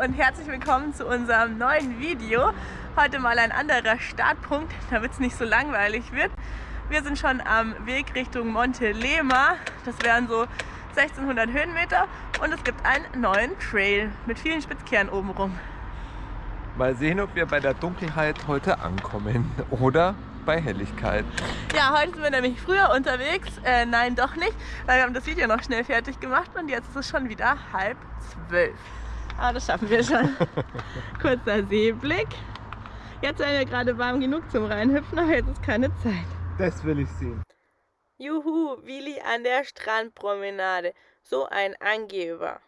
und herzlich willkommen zu unserem neuen Video. Heute mal ein anderer Startpunkt, damit es nicht so langweilig wird. Wir sind schon am Weg Richtung Monte Lema. Das wären so 1600 Höhenmeter und es gibt einen neuen Trail mit vielen Spitzkehren oben rum. Mal sehen, ob wir bei der Dunkelheit heute ankommen oder bei Helligkeit. Ja, heute sind wir nämlich früher unterwegs. Äh, nein, doch nicht, weil wir haben das Video noch schnell fertig gemacht und jetzt ist es schon wieder halb zwölf. Aber das schaffen wir schon. Kurzer Seeblick. Jetzt sind wir gerade warm genug zum Reinhüpfen, aber jetzt ist keine Zeit. Das will ich sehen. Juhu, Willi an der Strandpromenade. So ein Angeber.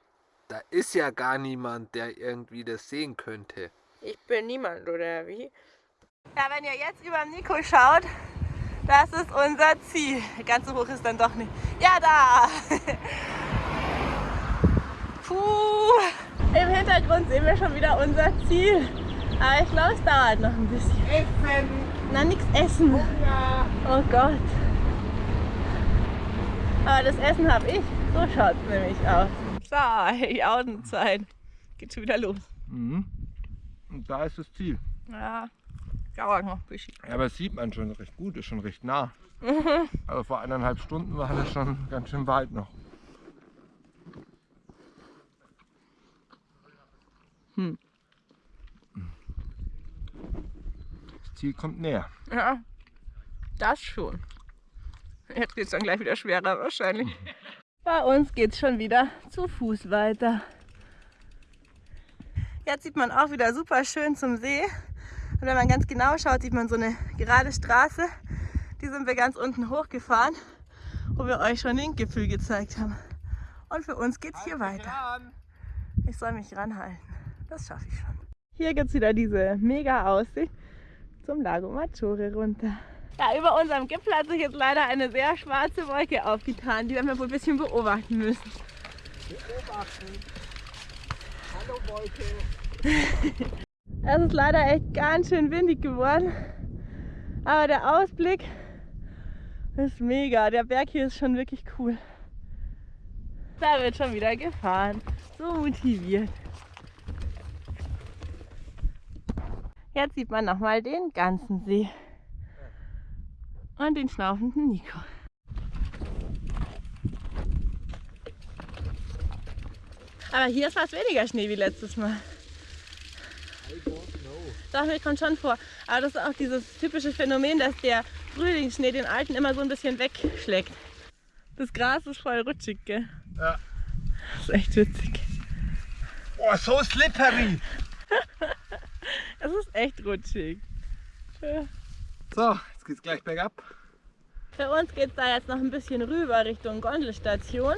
Da ist ja gar niemand, der irgendwie das sehen könnte. Ich bin niemand, oder wie? Ja, wenn ihr jetzt über Nico schaut, das ist unser Ziel. Ganz so hoch ist dann doch nicht. Ja, da! Puh! Im Hintergrund sehen wir schon wieder unser Ziel. Aber ich glaube, es dauert noch ein bisschen. Essen! Na, nichts essen. Ja. Oh Gott. Aber das Essen habe ich. So schaut es nämlich aus. So, die Audenzeit. Geht schon wieder los. Mhm. Und da ist das Ziel. Ja, dauert noch ein bisschen. Ja, aber das sieht man schon recht gut, ist schon recht nah. Also vor eineinhalb Stunden war das schon ganz schön weit noch. Hm. Das Ziel kommt näher. Ja, das schon. Jetzt geht es dann gleich wieder schwerer wahrscheinlich. Bei uns geht es schon wieder zu Fuß weiter. Jetzt sieht man auch wieder super schön zum See. Und wenn man ganz genau schaut, sieht man so eine gerade Straße. Die sind wir ganz unten hochgefahren, wo wir euch schon den Gipfel gezeigt haben. Und für uns geht es hier weiter. Ich soll mich ranhalten. Das schaffe ich schon. Hier gibt es wieder diese mega Aussicht zum Lago Maggiore runter. Ja, über unserem Gipfel hat sich jetzt leider eine sehr schwarze Wolke aufgetan. Die werden wir wohl ein bisschen beobachten müssen. Beobachten. Hallo Wolke. Es ist leider echt ganz schön windig geworden. Aber der Ausblick ist mega. Der Berg hier ist schon wirklich cool. Da wird schon wieder gefahren. So motiviert. Jetzt sieht man nochmal den ganzen See. Und den schnaufenden Nico. Aber hier ist fast weniger Schnee wie letztes Mal. Doch, mir kommt schon vor. Aber das ist auch dieses typische Phänomen, dass der Frühlingsschnee den alten immer so ein bisschen wegschlägt. Das Gras ist voll rutschig, gell? Ja. Das ist echt witzig. Oh, so slippery. Es ist echt rutschig. So, jetzt geht's gleich bergab. Für uns geht es da jetzt noch ein bisschen rüber Richtung Gondelstation.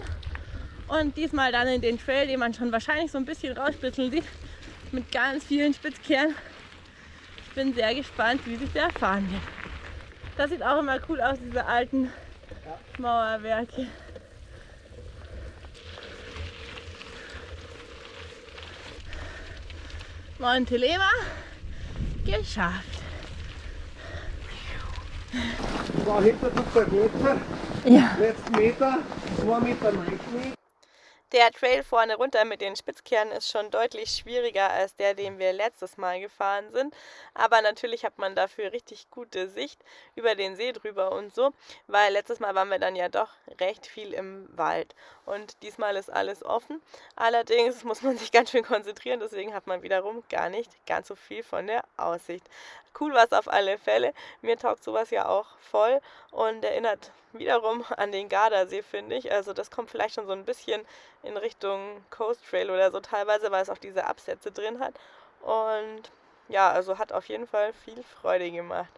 Und diesmal dann in den Trail, den man schon wahrscheinlich so ein bisschen rausspitzeln sieht, mit ganz vielen Spitzkehren. Ich bin sehr gespannt, wie sich der fahren wird. Das sieht auch immer cool aus, diese alten Mauerwerke. Montelema geschafft. So, hinter tut der Meter. Ja. Letzten Meter, 2 Meter Neuschnee. Der Trail vorne runter mit den Spitzkehren ist schon deutlich schwieriger als der, den wir letztes Mal gefahren sind. Aber natürlich hat man dafür richtig gute Sicht über den See drüber und so, weil letztes Mal waren wir dann ja doch recht viel im Wald. Und diesmal ist alles offen. Allerdings muss man sich ganz schön konzentrieren, deswegen hat man wiederum gar nicht ganz so viel von der Aussicht. Cool war es auf alle Fälle. Mir taugt sowas ja auch voll und erinnert wiederum an den Gardasee, finde ich. Also das kommt vielleicht schon so ein bisschen in Richtung Coast Trail oder so teilweise, weil es auch diese Absätze drin hat. Und ja, also hat auf jeden Fall viel Freude gemacht.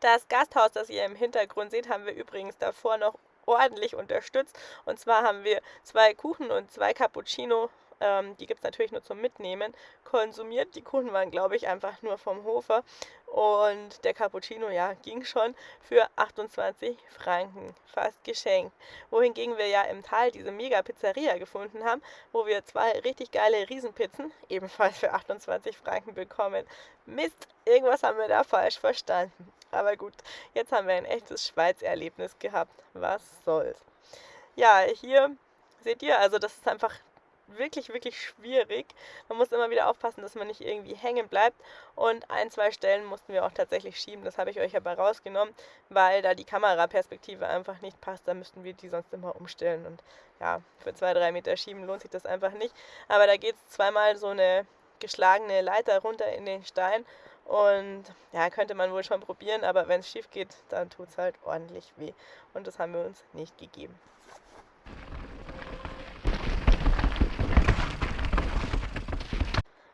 Das Gasthaus, das ihr im Hintergrund seht, haben wir übrigens davor noch ordentlich unterstützt. Und zwar haben wir zwei Kuchen und zwei Cappuccino ähm, die gibt es natürlich nur zum Mitnehmen, konsumiert. Die Kuchen waren, glaube ich, einfach nur vom Hofer. Und der Cappuccino, ja, ging schon für 28 Franken, fast geschenkt. Wohingegen wir ja im Tal diese Mega-Pizzeria gefunden haben, wo wir zwei richtig geile Riesenpizzen ebenfalls für 28 Franken bekommen. Mist, irgendwas haben wir da falsch verstanden. Aber gut, jetzt haben wir ein echtes Schweiz-Erlebnis gehabt. Was soll's. Ja, hier seht ihr, also das ist einfach wirklich, wirklich schwierig. Man muss immer wieder aufpassen, dass man nicht irgendwie hängen bleibt. Und ein, zwei Stellen mussten wir auch tatsächlich schieben. Das habe ich euch aber rausgenommen, weil da die Kameraperspektive einfach nicht passt. Da müssten wir die sonst immer umstellen. Und ja, für zwei, drei Meter schieben lohnt sich das einfach nicht. Aber da geht es zweimal so eine geschlagene Leiter runter in den Stein. Und ja, könnte man wohl schon probieren, aber wenn es schief geht, dann tut es halt ordentlich weh. Und das haben wir uns nicht gegeben.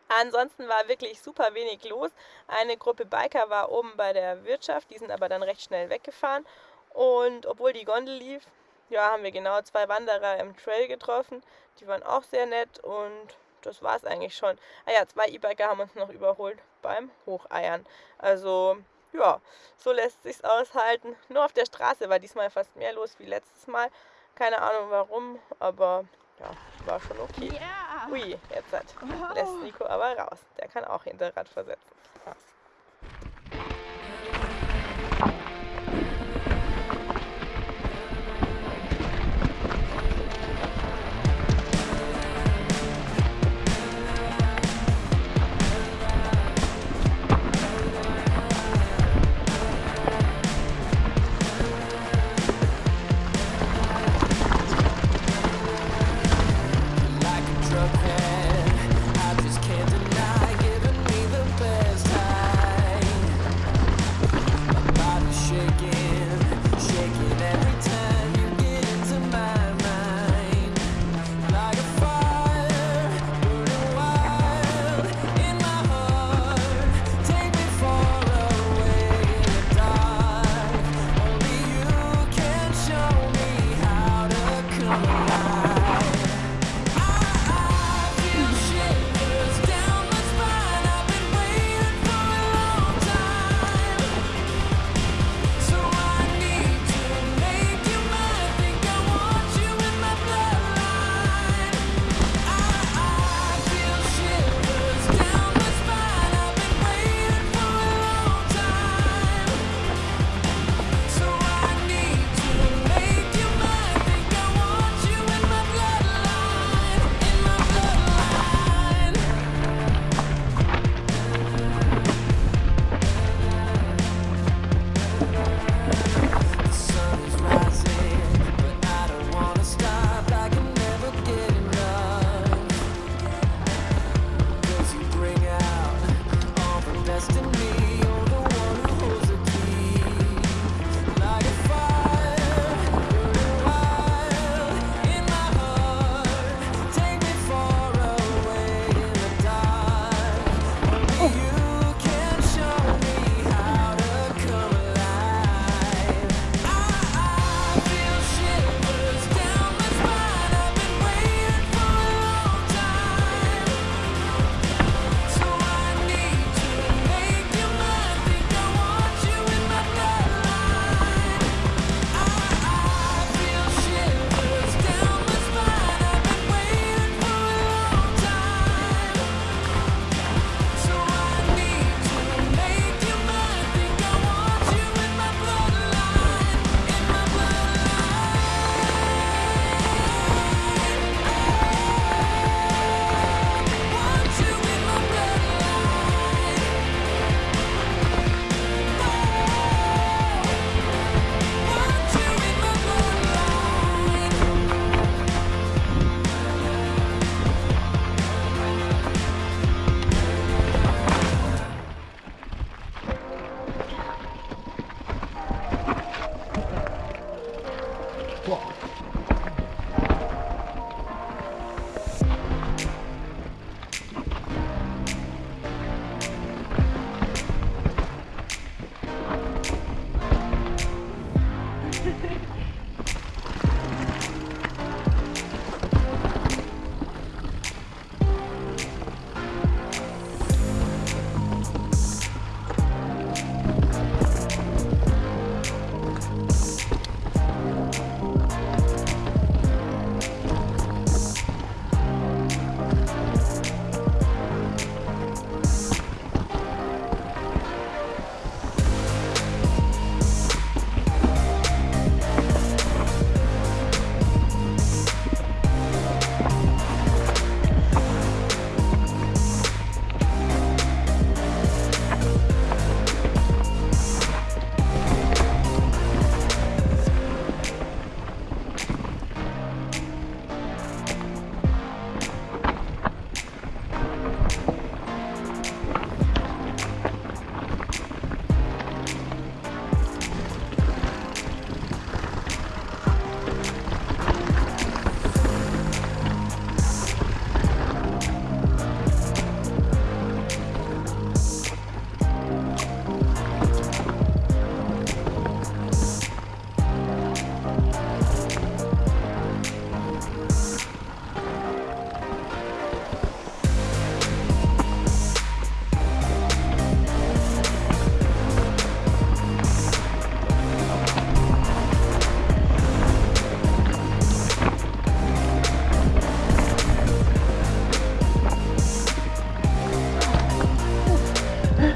Ansonsten war wirklich super wenig los. Eine Gruppe Biker war oben bei der Wirtschaft, die sind aber dann recht schnell weggefahren. Und obwohl die Gondel lief, ja, haben wir genau zwei Wanderer im Trail getroffen. Die waren auch sehr nett und das war es eigentlich schon. Ah ja, zwei E-Biker haben uns noch überholt beim Hocheiern. Also ja, so lässt sich's aushalten. Nur auf der Straße war diesmal fast mehr los wie letztes Mal. Keine Ahnung warum, aber ja, war schon okay. Yeah. Ui, jetzt hat, oh. lässt Nico aber raus. Der kann auch Hinterrad versetzen.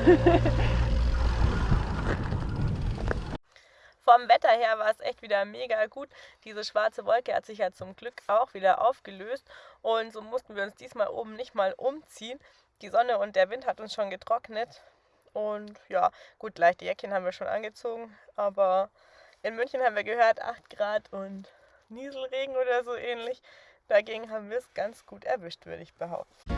Vom Wetter her war es echt wieder mega gut. Diese schwarze Wolke hat sich ja zum Glück auch wieder aufgelöst und so mussten wir uns diesmal oben nicht mal umziehen. Die Sonne und der Wind hat uns schon getrocknet und ja, gut, leichte Jäckchen haben wir schon angezogen, aber in München haben wir gehört 8 Grad und Nieselregen oder so ähnlich. Dagegen haben wir es ganz gut erwischt, würde ich behaupten.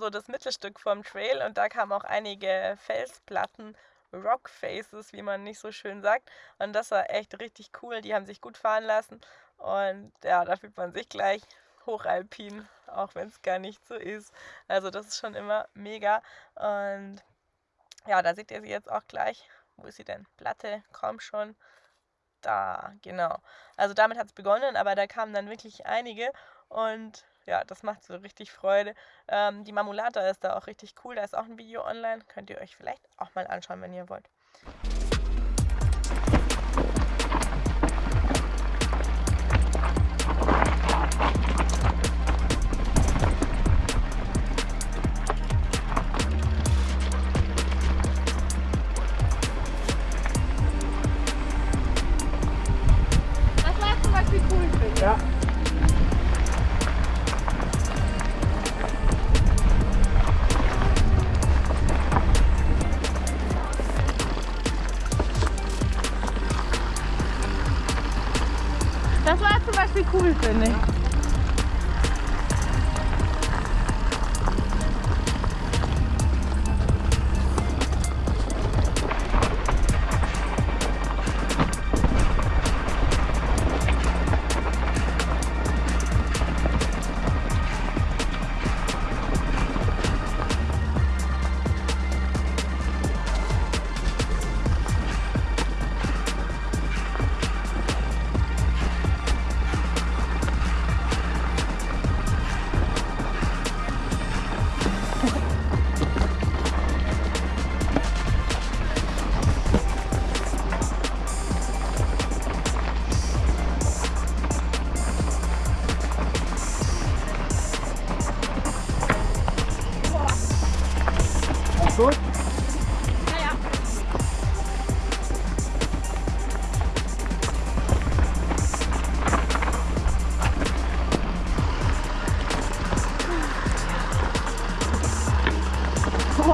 So das Mittelstück vom Trail und da kamen auch einige Felsplatten, Rock Faces, wie man nicht so schön sagt. Und das war echt richtig cool. Die haben sich gut fahren lassen. Und ja, da fühlt man sich gleich hochalpin, auch wenn es gar nicht so ist. Also das ist schon immer mega. Und ja, da seht ihr sie jetzt auch gleich. Wo ist sie denn? Platte, komm schon. Da, genau. Also damit hat es begonnen, aber da kamen dann wirklich einige. Und ja, das macht so richtig Freude. Ähm, die Marmulata ist da auch richtig cool. Da ist auch ein Video online. Könnt ihr euch vielleicht auch mal anschauen, wenn ihr wollt.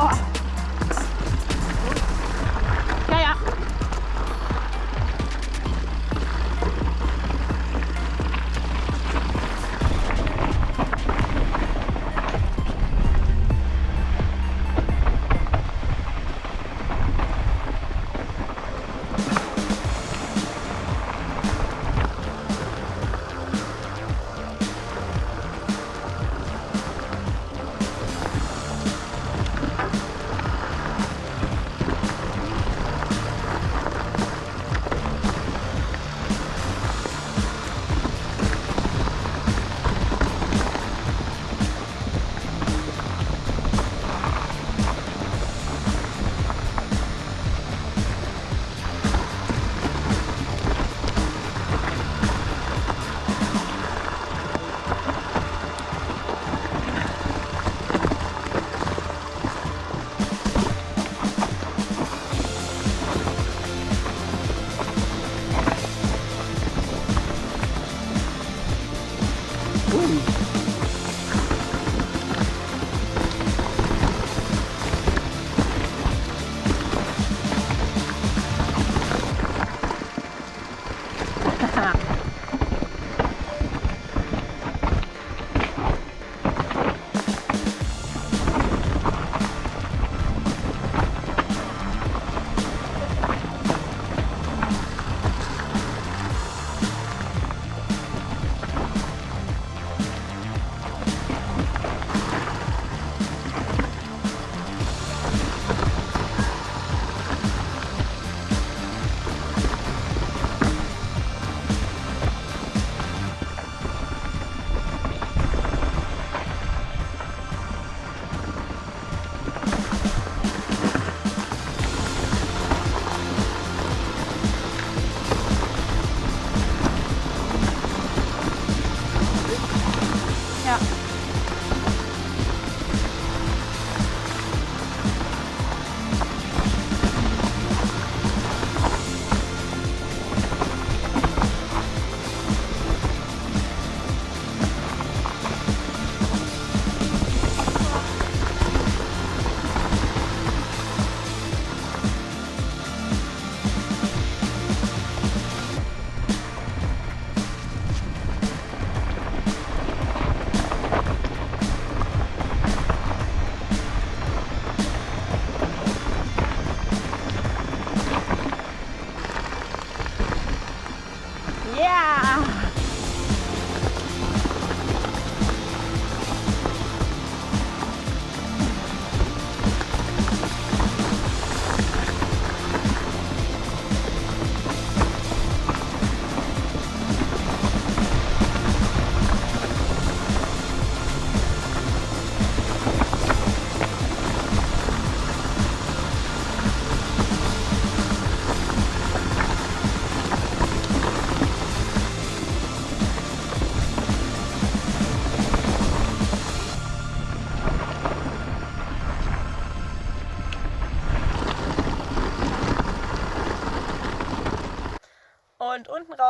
Oh.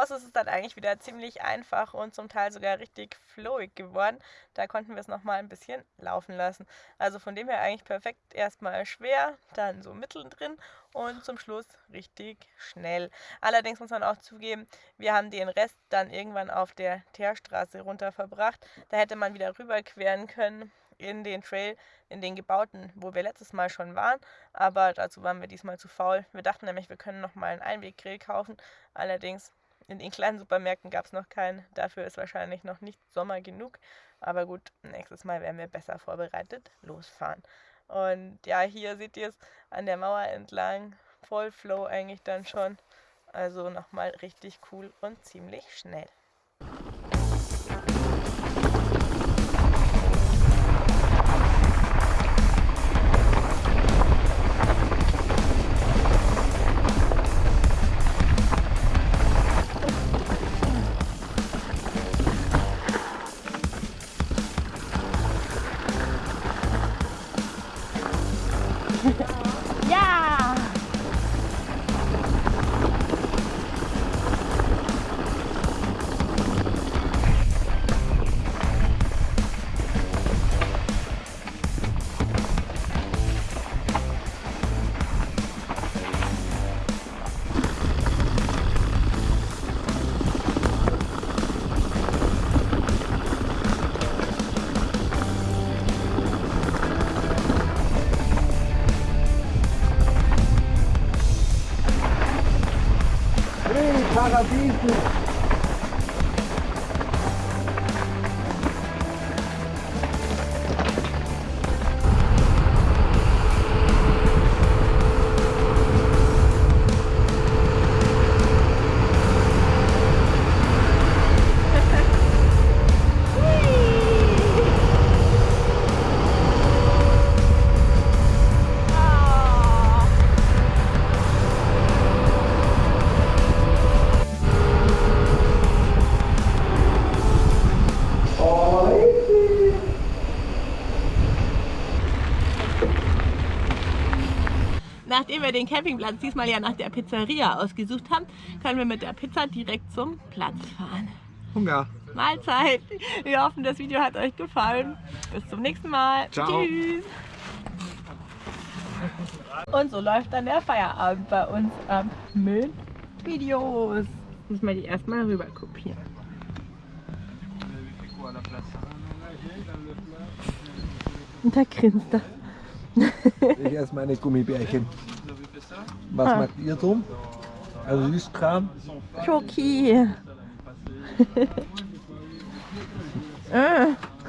Raus ist es dann eigentlich wieder ziemlich einfach und zum Teil sogar richtig flowig geworden. Da konnten wir es nochmal ein bisschen laufen lassen. Also von dem her eigentlich perfekt. Erstmal schwer, dann so mittendrin und zum Schluss richtig schnell. Allerdings muss man auch zugeben, wir haben den Rest dann irgendwann auf der Teerstraße runter verbracht. Da hätte man wieder rüberqueren können in den Trail, in den gebauten, wo wir letztes Mal schon waren. Aber dazu waren wir diesmal zu faul. Wir dachten nämlich, wir können nochmal einen Einweggrill kaufen. Allerdings in den kleinen Supermärkten gab es noch keinen. Dafür ist wahrscheinlich noch nicht Sommer genug. Aber gut, nächstes Mal werden wir besser vorbereitet losfahren. Und ja, hier seht ihr es an der Mauer entlang. Voll Flow eigentlich dann schon. Also nochmal richtig cool und ziemlich schnell. Nachdem wir den Campingplatz diesmal ja nach der Pizzeria ausgesucht haben, können wir mit der Pizza direkt zum Platz fahren. Hunger. Mahlzeit! Wir hoffen, das Video hat euch gefallen. Bis zum nächsten Mal. Ciao. Tschüss! Und so läuft dann der Feierabend bei uns ab mit Videos. Muss mal die erstmal rüber kopieren. Und da grinst er. Ich esse meine Gummibärchen. Was Ah. macht ihr so? Also Süßkram? Schoki. äh.